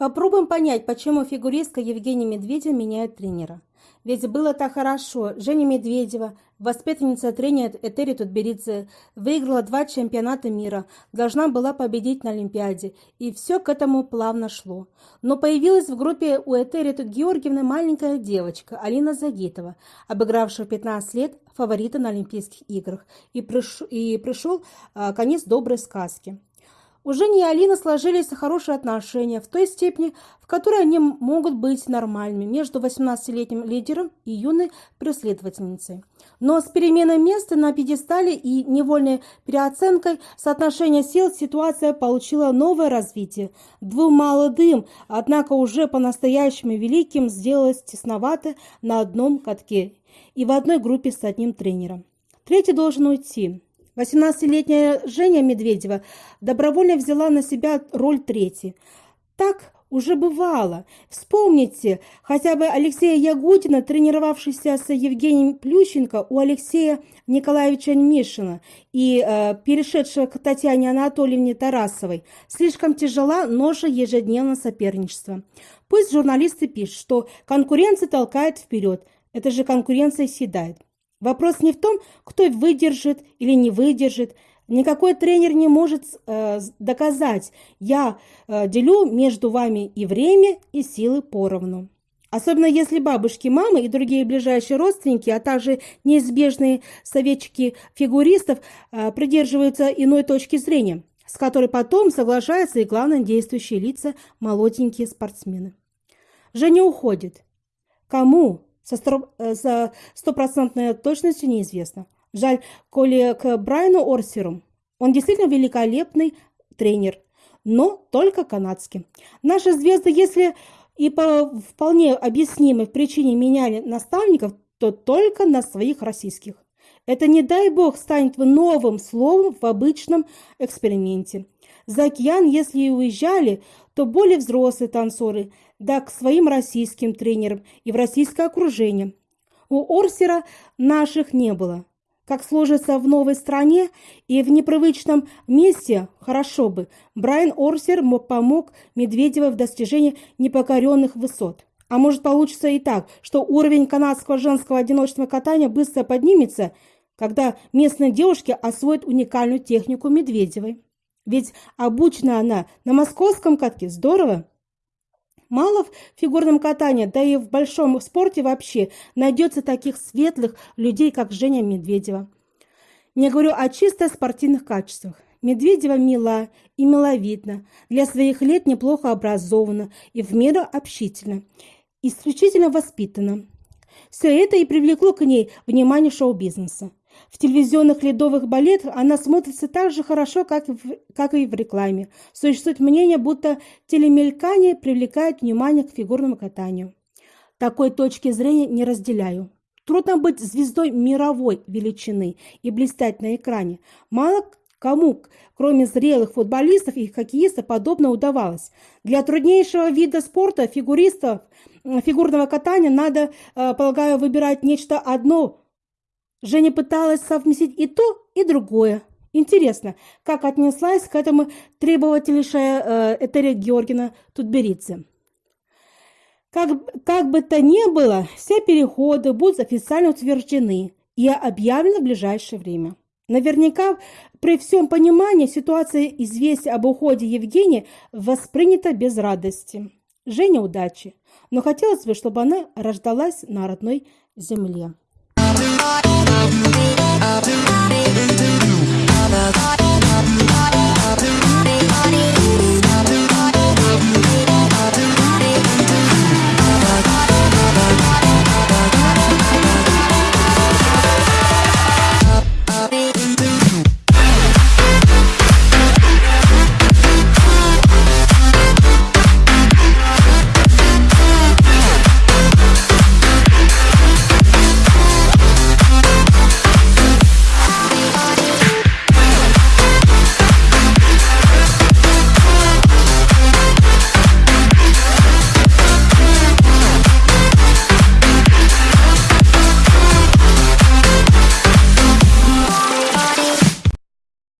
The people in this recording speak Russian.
Попробуем понять, почему фигуристка Евгения Медведева меняет тренера. Ведь было так хорошо. Женя Медведева, воспитанница тренера Этери Тутберидзе, выиграла два чемпионата мира, должна была победить на Олимпиаде, и все к этому плавно шло. Но появилась в группе у Этери Георгиевны маленькая девочка Алина Загитова, обыгравшая 15 лет фаворита на Олимпийских играх, и, приш... и пришел а, конец доброй сказки. У Жени и Алины сложились хорошие отношения в той степени, в которой они могут быть нормальными между 18-летним лидером и юной преследовательницей. Но с переменой места на пьедестале и невольной переоценкой соотношения сил ситуация получила новое развитие. Двум молодым, однако уже по-настоящему великим, сделалось тесновато на одном катке и в одной группе с одним тренером. Третий должен уйти. 18-летняя Женя Медведева добровольно взяла на себя роль третьей. Так уже бывало. Вспомните хотя бы Алексея Ягудина, тренировавшийся с Евгением Плющенко у Алексея Николаевича Мишина и э, перешедшего к Татьяне Анатольевне Тарасовой. Слишком тяжела ноша ежедневного соперничества. Пусть журналисты пишут, что конкуренция толкает вперед. Это же конкуренция съедает. Вопрос не в том, кто выдержит или не выдержит. Никакой тренер не может э, доказать, я э, делю между вами и время, и силы поровну. Особенно если бабушки, мамы и другие ближайшие родственники, а также неизбежные советчики фигуристов э, придерживаются иной точки зрения, с которой потом соглашаются и главные действующие лица молоденькие спортсмены. Женя уходит. Кому? Э, со стопроцентной точностью неизвестно. Жаль, коли к Брайану Орсеру. Он действительно великолепный тренер, но только канадский. Наши звезды, если и по вполне объяснимой причине меняли наставников, то только на своих российских. Это, не дай бог, станет новым словом в обычном эксперименте. За океан, если и уезжали, то более взрослые танцоры, да к своим российским тренерам и в российское окружение. У Орсера наших не было. Как сложится в новой стране и в непривычном месте, хорошо бы. Брайан Орсер помог Медведевой в достижении непокоренных высот. А может получится и так, что уровень канадского женского одиночного катания быстро поднимется, когда местные девушки освоят уникальную технику Медведевой. Ведь обучена она на московском катке. Здорово! Мало в фигурном катании, да и в большом спорте вообще найдется таких светлых людей, как Женя Медведева. Не говорю о чисто спортивных качествах. Медведева мила и миловидна, для своих лет неплохо образована и в меру общительна, исключительно воспитана. Все это и привлекло к ней внимание шоу-бизнеса. В телевизионных ледовых балетах она смотрится так же хорошо, как, в, как и в рекламе. Существует мнение, будто телемелькание привлекает внимание к фигурному катанию. Такой точки зрения не разделяю. Трудно быть звездой мировой величины и блистать на экране. Мало кому, кроме зрелых футболистов и хоккеистов, подобно удавалось. Для труднейшего вида спорта, фигуристов, фигурного катания, надо, э, полагаю, выбирать нечто одно Женя пыталась совместить и то, и другое. Интересно, как отнеслась к этому требовательнейшая э, Этерия Георгина Тутберидзе. Как, как бы то ни было, все переходы будут официально утверждены и объявлены в ближайшее время. Наверняка при всем понимании ситуация известия об уходе Евгения воспринята без радости. Женя удачи, но хотелось бы, чтобы она рождалась на родной земле. I've been